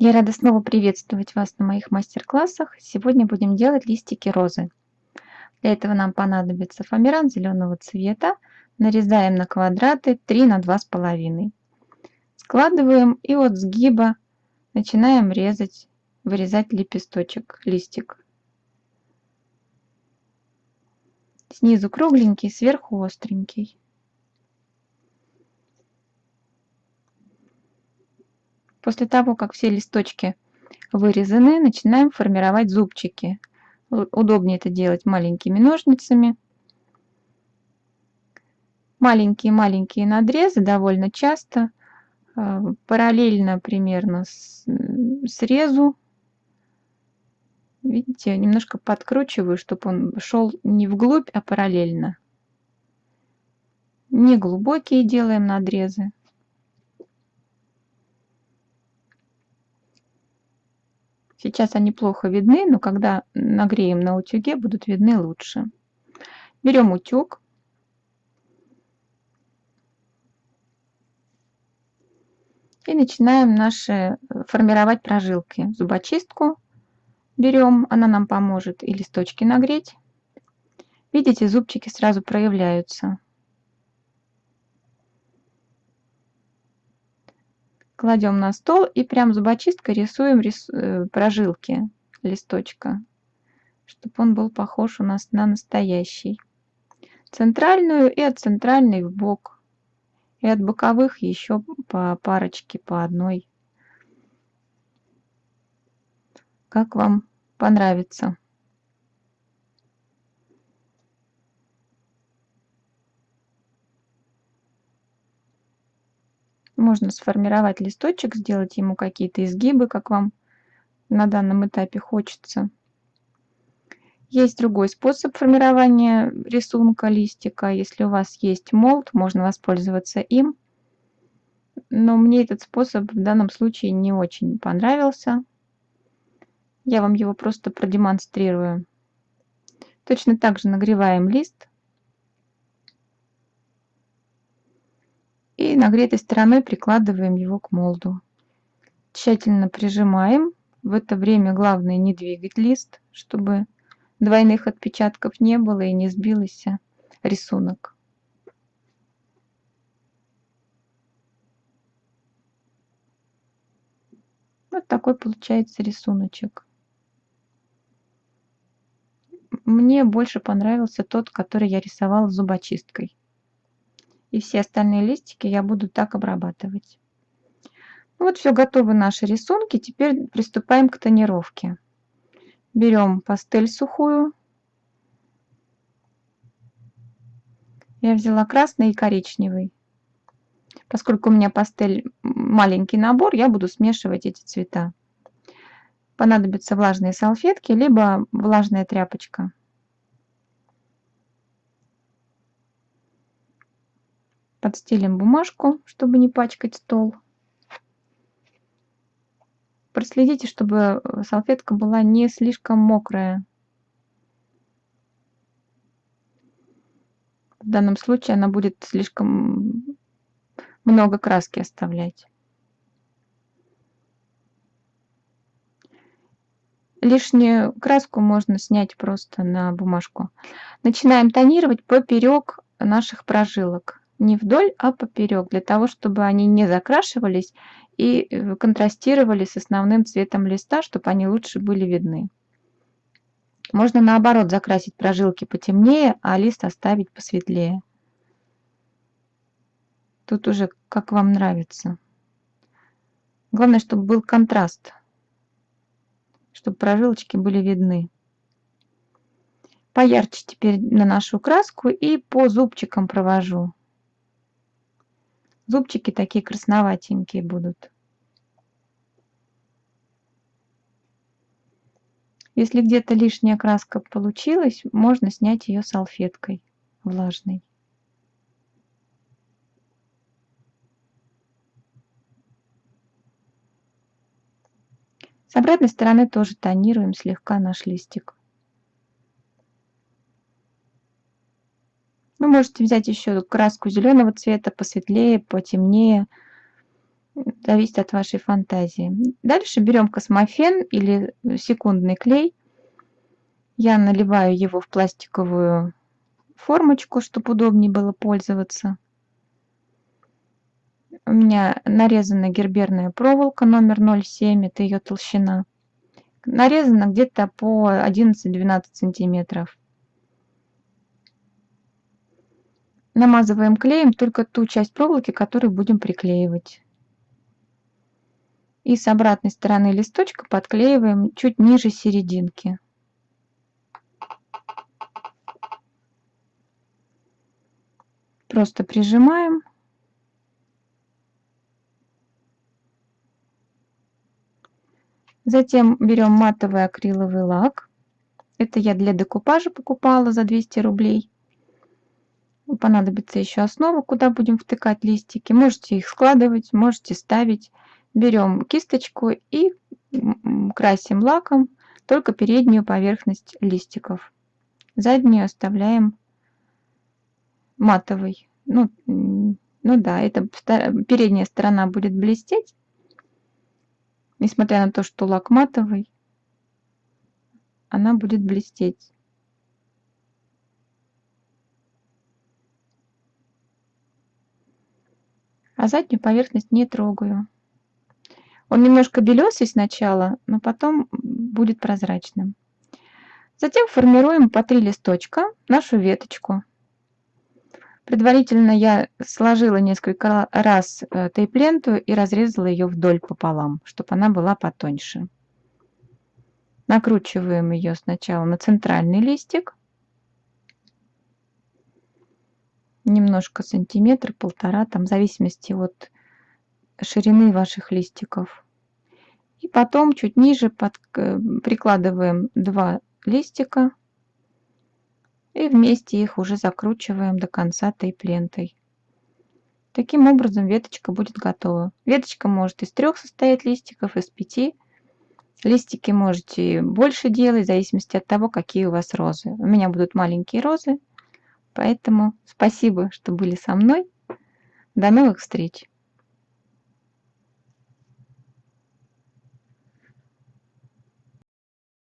Я рада снова приветствовать вас на моих мастер-классах. Сегодня будем делать листики розы. Для этого нам понадобится фоамиран зеленого цвета. Нарезаем на квадраты 3 на 2,5. Складываем и от сгиба начинаем резать, вырезать лепесточек, листик. Снизу кругленький, сверху остренький. После того, как все листочки вырезаны, начинаем формировать зубчики. Удобнее это делать маленькими ножницами. Маленькие-маленькие надрезы довольно часто, а, параллельно примерно срезу. Видите, немножко подкручиваю, чтобы он шел не вглубь, а параллельно. Не глубокие делаем надрезы. Сейчас они плохо видны, но когда нагреем на утюге, будут видны лучше. Берем утюг. И начинаем наши э, формировать прожилки. Зубочистку берем, она нам поможет и листочки нагреть. Видите, зубчики сразу проявляются. Кладем на стол и прям зубочисткой рисуем рис... Э, прожилки листочка, чтобы он был похож у нас на настоящий. Центральную и от центральной в бок. И от боковых еще по парочке, по одной. Как вам понравится. Можно сформировать листочек, сделать ему какие-то изгибы, как вам на данном этапе хочется. Есть другой способ формирования рисунка листика. Если у вас есть молд, можно воспользоваться им. Но мне этот способ в данном случае не очень понравился. Я вам его просто продемонстрирую. Точно так же нагреваем лист. и нагретой стороной прикладываем его к молду. Тщательно прижимаем. В это время главное не двигать лист, чтобы двойных отпечатков не было и не сбился рисунок. Вот такой получается рисуночек. Мне больше понравился тот, который я рисовала зубочисткой и все остальные листики я буду так обрабатывать. Вот все готовы наши рисунки. Теперь приступаем к тонировке. Берем пастель сухую. Я взяла красный и коричневый. Поскольку у меня пастель маленький набор, я буду смешивать эти цвета. Понадобятся влажные салфетки, либо влажная тряпочка. Подстелим бумажку, чтобы не пачкать стол. Проследите, чтобы э, салфетка была не слишком мокрая. В данном случае она будет слишком много краски оставлять. Лишнюю краску можно снять просто на бумажку. Начинаем тонировать поперек наших прожилок не вдоль, а поперек, для того, чтобы они не закрашивались и э, контрастировали с основным цветом листа, чтобы они лучше были видны. Можно наоборот закрасить прожилки потемнее, а лист оставить посветлее. Тут уже как вам нравится. Главное, чтобы был контраст, чтобы прожилочки были видны. Поярче теперь наношу краску и по зубчикам провожу. Зубчики такие красноватенькие будут. Если где-то лишняя краска получилась, можно снять ее салфеткой влажной. С обратной стороны тоже тонируем слегка наш листик. Можете взять еще краску зеленого цвета, посветлее, потемнее. Зависит от вашей фантазии. Дальше берем космофен или секундный клей. Я наливаю его в пластиковую формочку, чтобы удобнее было пользоваться. У меня нарезана герберная проволока номер 0,7, это ее толщина. Нарезана где-то по 11-12 сантиметров. Намазываем клеем только ту часть проволоки, которую будем приклеивать. И с обратной стороны листочка подклеиваем чуть ниже серединки. Просто прижимаем. Затем берем матовый акриловый лак. Это я для декупажа покупала за 200 рублей. Понадобится еще основа, куда будем втыкать листики. Можете их складывать, можете ставить. Берем кисточку и красим лаком только переднюю поверхность листиков. Заднюю оставляем матовой. Ну, ну да, это передняя сторона будет блестеть, Несмотря на то, что лак матовый, она будет блестеть. А заднюю поверхность не трогаю. Он немножко белесый сначала, но потом будет прозрачным. Затем формируем по три листочка нашу веточку. Предварительно я сложила несколько раз э, тейп-ленту и разрезала ее вдоль пополам, чтобы она была потоньше. Накручиваем ее сначала на центральный листик. Немножко сантиметр, полтора, там в зависимости от ширины ваших листиков. И потом чуть ниже под, э, прикладываем два листика и вместе их уже закручиваем до конца тейп-лентой. Таким образом веточка будет готова. Веточка может из трех состоять листиков, из пяти. Листики можете больше делать, в зависимости от того, какие у вас розы. У меня будут маленькие розы, поэтому спасибо, что были со мной. До новых встреч!